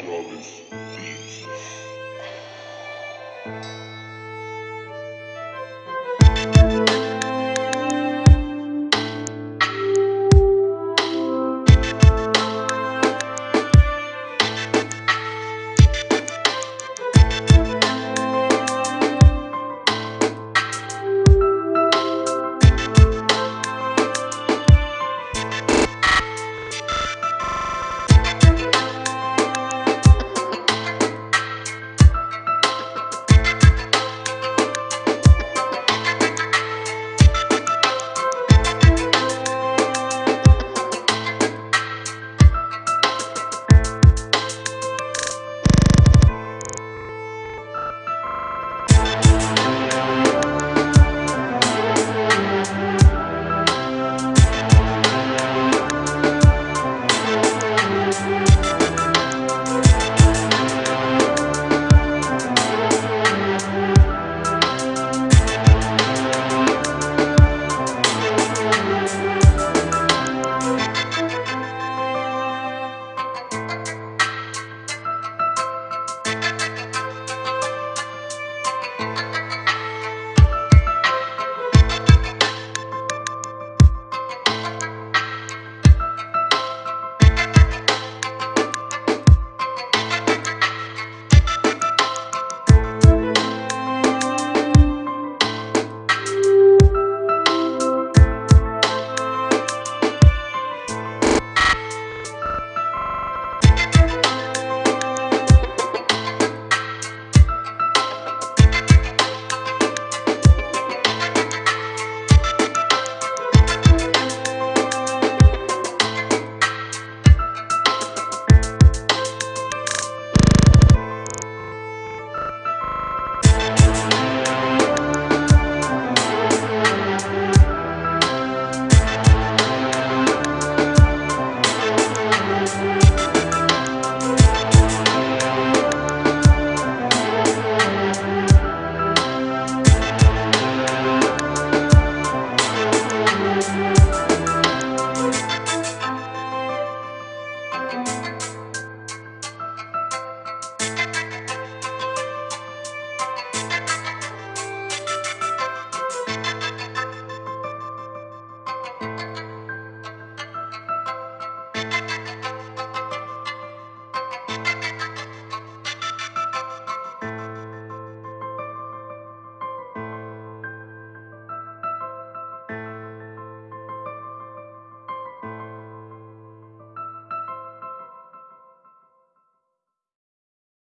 Jarvis thieves.